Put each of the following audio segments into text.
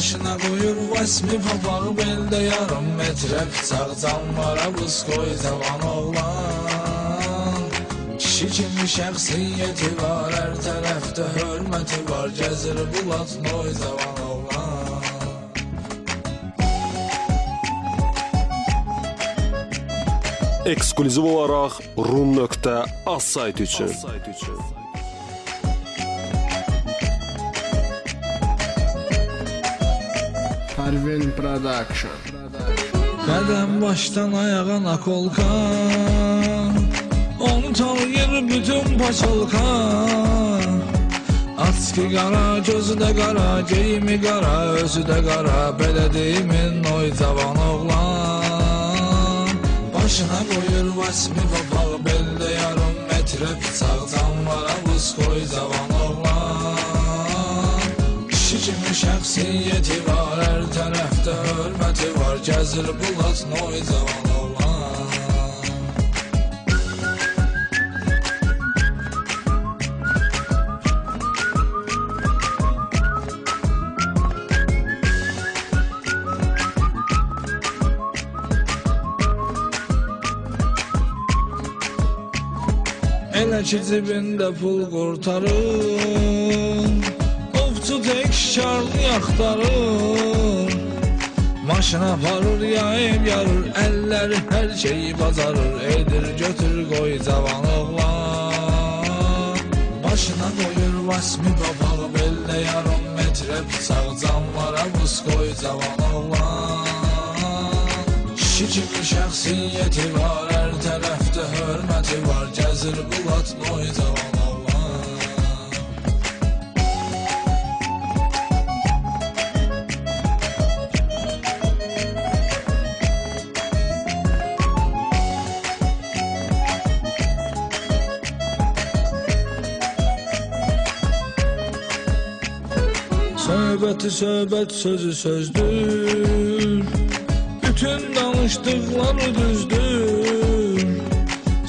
Başına qoyur vəsmi papağı beldə yarım metrə Bıçaq canvara buz qoy cavan oğlan. Kişi kimi şəxsiyyəti var, hər tərəfdə hörməti var. Gəzir bulat noy cavan oğlan. Eksklüziv olaraq rum.az saytı üçün. Parvin Production. Qədəm başdan ayağa nakolka Onu tanıyır bütün paçolka Aski qara, gözü də qara, geyimi qara, özü də qara Belə deyimin oy cavan oğlan. Başına qoyur vəsmi papağı, beldə yarım metrə Bıçaq canvara buz qoy cavan oğlan. Kişi kimi şəxsiyyəti var, tərəfdə hörməti var Gəzir bulat noy cavan oğlan Elə ki cibində pul qurtarır Ovçu tək şarlı yaxtarır Maşın aparır, yayıb yarır Əlləri hər şeyi bacarır Edir götür qoy cavan oğlan. Başına qoyur vasmi papağı Beldə yarım metrə bıçaq Canlara buz qoy cavan oğlan. Kişi kimi şəxsiyyəti var Hər tərəfdə hörməti var. Gəzir bulat noy cavan Söhbəti söhbət sözü sözdür. Bütün danışdıqları düzdür.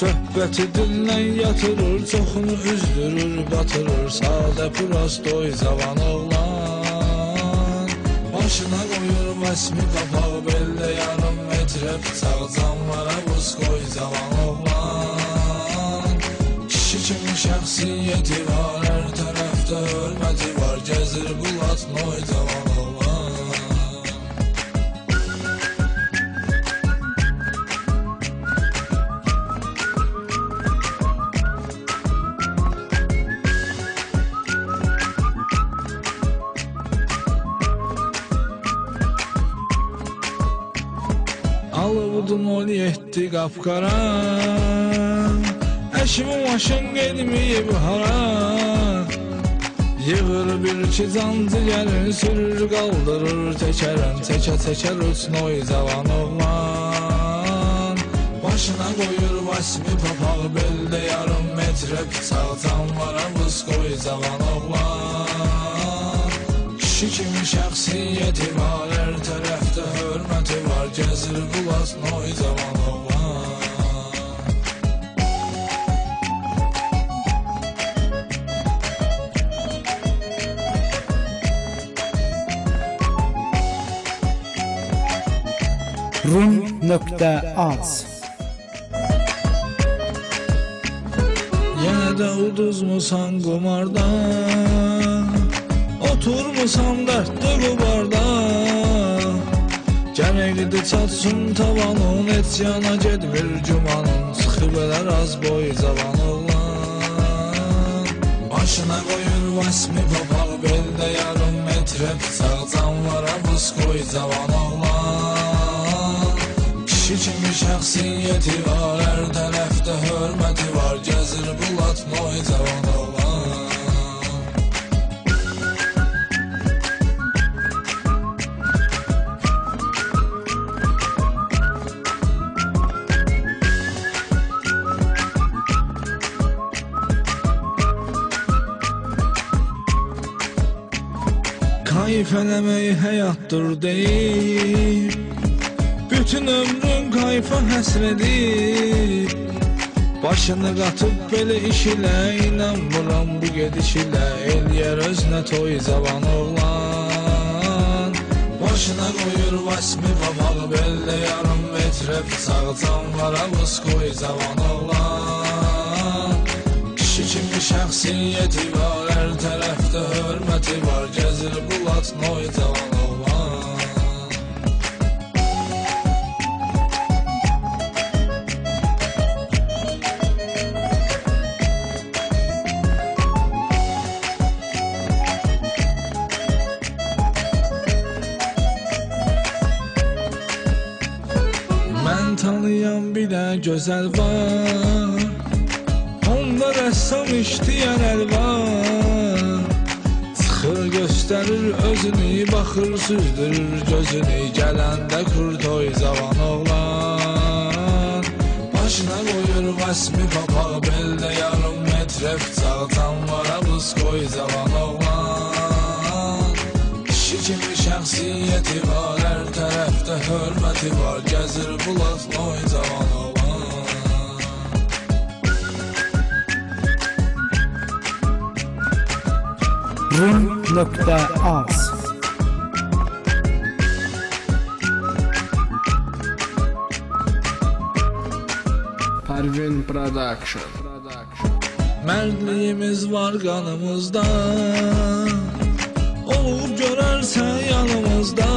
Söhbəti dinlən yatırır Çoxunu üzdürür, batırır. Sadə prostoy cavan oğlan. Başına qoyur vəsmi qapağı Beldə yarım metrə bıçaq Canvara buz qoy cavan oğlan. Kişi kimi şəxsiyyəti var Hər tərəfdə hörməti var Gəzir bulat noy cavan oğlan Alıvdum ol yetti qapqara Əşimi maşın gedməyib hara Yığır bir iki cancı gəlir Sürür qaldırır təkərən Təkə təkər uçnoy cavan oğlan Başına qoyur vasmi papağı Beldə yarım metrə bıçaq Canvara buz qoy cavan oğlan Kişi kimi şəxsiyyəti var Hər tərəfdə hörməti var Gəzir bulas noy cavan rum.az Yenə də uduzmusan qumarda Oturmusan dərddə qubarda Gərəkdi çatsın tavanın Et yana gedmir gümanın Çıxıb elər az boy cavan oğlan Başına qoyur vəsmi papağı Beldə yarım metrə bıçaq Canvara buz qoy cavan oğlan Kimi şəxsiyyəti var Hər tərəfdə hörməti var. Gəzir bulat noy cavan oğlan. Kayıf eləmək həyatdır deyib Bütün ömrün kayfa həsrədir Başını qatıb belə iş ilə İnanmıram bu gediş ilə Eləyər özünə toy cavan oğlan. Başına qoyur vasmi papaq beldə yarım metrə bıçaq canlara buz qoy cavan oğlan. Kişi kimi şəxsiyyəti var, hər tərəfdə hörməti var. Gəzir bulat noy cavan gözəl var. Onda rəssam işləyən əl var. Çıxır göstərir özünü Baxır süzdürür gözünü Gələndə kurtoy zavan oğlan. Başına qoyur vəsmi papaq Beldə yarım metrə bıçaq Canvara buz qoy zavan oğlan. Kişi kimi şəxsiyyəti var Hər tərəfdə hörməti var Gəzir bulat noy cavan oğlan Rum.az Parvin Production. Mərdliyimiz var qanımızda Olub görərsən yanımızda.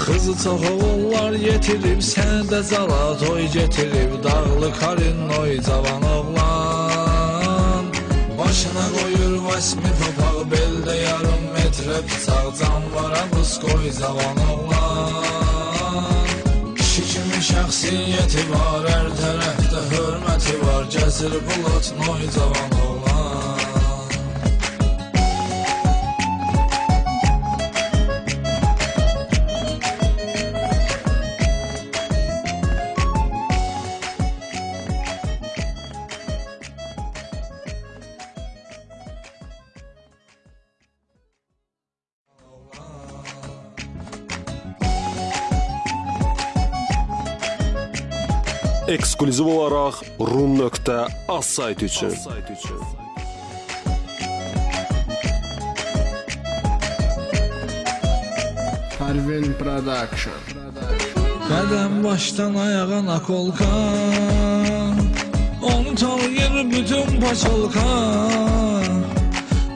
Xızı çox oğullar yetirib Səndə cala toy getirib Dağlı karinoy cavan oğlan qoyur vasmi papaq Beldə yarım metrə bıçaq Canvara buz qoy cavan oğlan Kişi kimi şəxsiyyəti var, hər tərəfdə hörməti var, gəzir bulat noy cavan oğlan. Eksklüziv olaraq rum.az sayt üçün. Parvin Production. Qədəm başdan ayağa nakolka Onu tanıyır bütün paçolka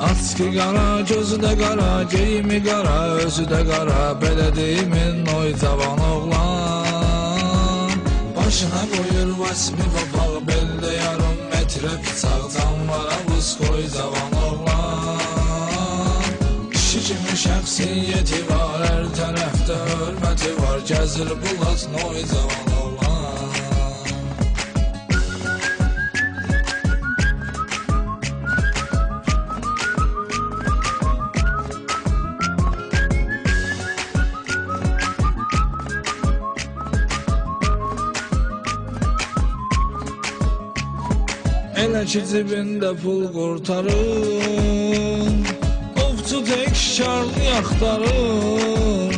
Açki qara, gözü də qara, geyimi qara, özü də qara Belə deyimin oy cavan oğlan Başına qoyur vasmi papaq, beldə yarım metrə bıçaq Canvara buz qoy cavan oğlan Kişi kimi şəxsiyyəti var, hər tərəfdə hörməti var Gəzir bulat noy cavan ki cibində pul qurtarır Ovçu tək şarlı yaxtarır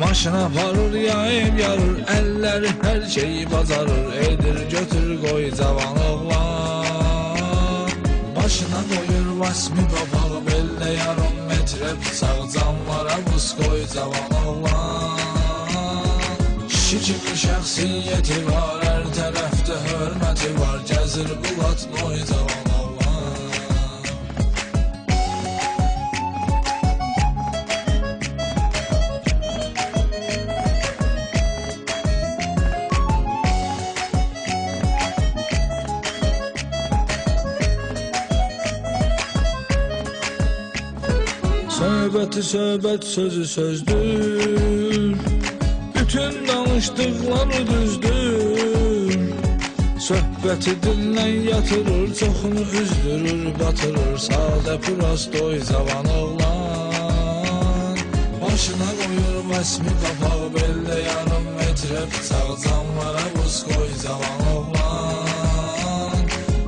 Maşın aparır ya ev yarır. Əlləri hər şeyi bacarır Edir götür qoy cavan oğlan. Başına qoyur vasmi papaq Beldə yarım metrə bıçaq Canlara buz qoy cavan oğlan Kişi kimi şəxsiyyəti var Hər tərəfdə hörməti var. Gəzir bulat noy cavan oğlan Söhbəti söhbət sözü sözdür. Bütün danışdıqları düzdür. Söhbəti dillə yatırır Çoxunu üzdürür, batırır. Sadə prostoy cavan oğlan. Başına qoyur vəsmi papaq Beldə yarım metrə bıçaq Canvara buz qoy cavan oğlan.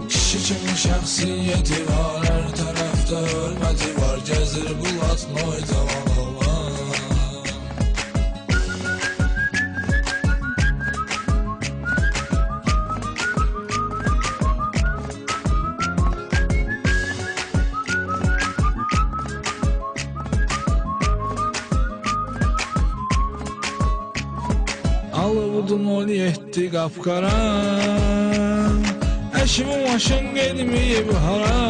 Kişi kimi şəxsiyyəti var Hər tərəfdə hörməti var Gəzir bulat noy cavan oğlan qapqara Əşimi maşın gedməyib hara.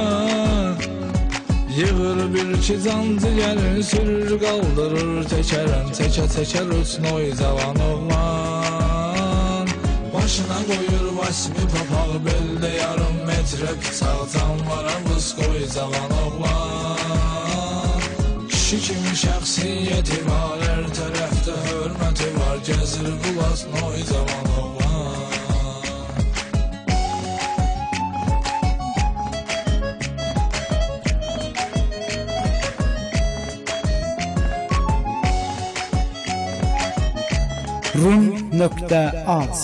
Yığır bir iki cancı gəlin sürür qaldırır Təkərən təkə təkər uçnoy cavan oğlan. Başına qoyur vasmi papaq beldə yarım metrə Bıçaq canlara vız qoy cavan oğlan. Kişi kimi şəxsiyyəti var Hər tərəfdə hörməti var Gəzir bulas noy cavan oğlan rum.az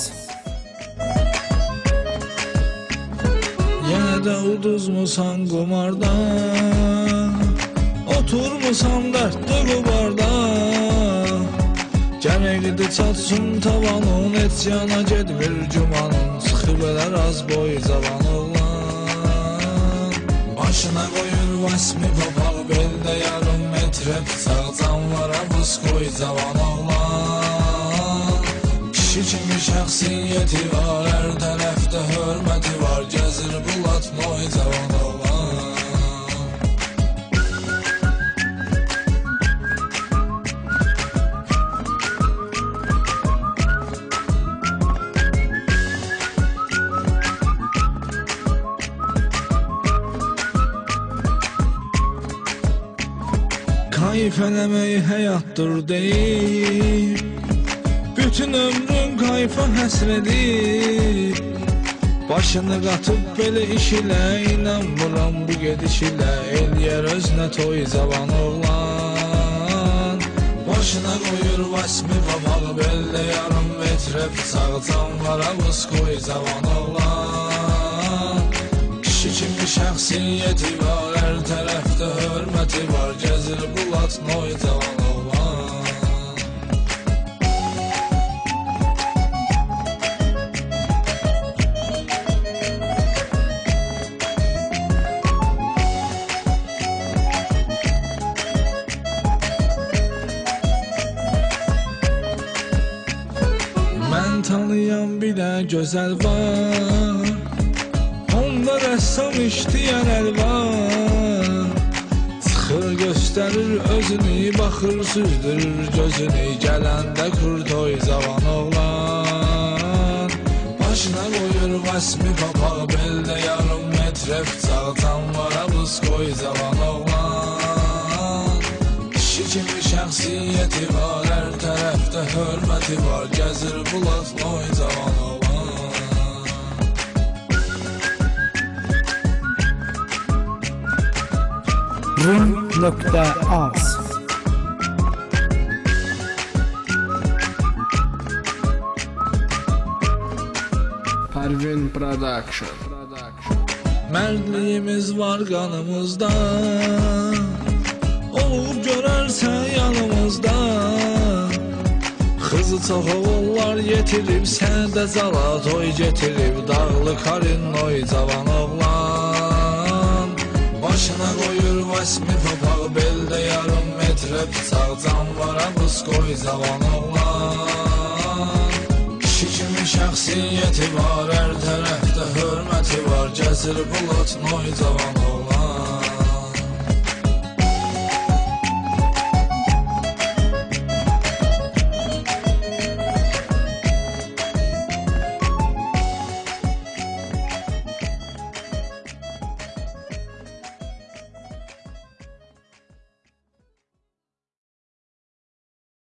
Yenə də uduzmusan qumardan Oturmusan dərddə qubarda Gərəkdi çatsın tavanın Et yana gedmir cumanın. Çıxıb elər az boy cavan oğlan Başına qoyur vasmi papaq Beldə yarım metrə Bıçaq canlara buz qoy cavan oğlan Kişi kimi şəxsiyyəti var Hər tərəfdə hörməti var. Gəzir bulatmoy cavan oğlan Kayf eləmək həyatdır deyib Bütün ömrün kayfa həsrədir Başını qatıb belə iş ilə İnanmıram bu gediş ilə Eləyər özünə toy cavan oğlan. Başına qoyur vasmi papaq Beldə yarım metrə bıçaq Canlara vız qoy cavan oğlan. Kişi kimi şəxsiyyəti var Hər tərəfdə hörməti var. Gəzir bulat noy cavan tanıyan bir də gözəl var Onda rəssam işləyən əl var. Çıxır göstərir özünü Baxır süzdürür gözünü. Gələndə kurtoy cavan oğlan Başına qoyur vasmi papaq Beldə yarım metrə bıçaq Canvara buz qoy cavan oğlan şəxsiyyəti var Hər tərəfdə hörməti var Gəzir bulat noy cavan oğlan rum.az Parvin Production. Production. Mərdliyimiz var qanımızda Olub görərsən yanımızda. Xızı çox oğullar yetirib Səndə cala toy getirib Dağlı karin oy cavan oğlan. Başına qoyur vasmi papaq Beldə yarım metrə bıçaq Canvara buz qoy cavan oğlan. Kişi kimi şəxsiyyəti var Hər tərəfdə hörməti var Gəzir bulat noy cavan oğlan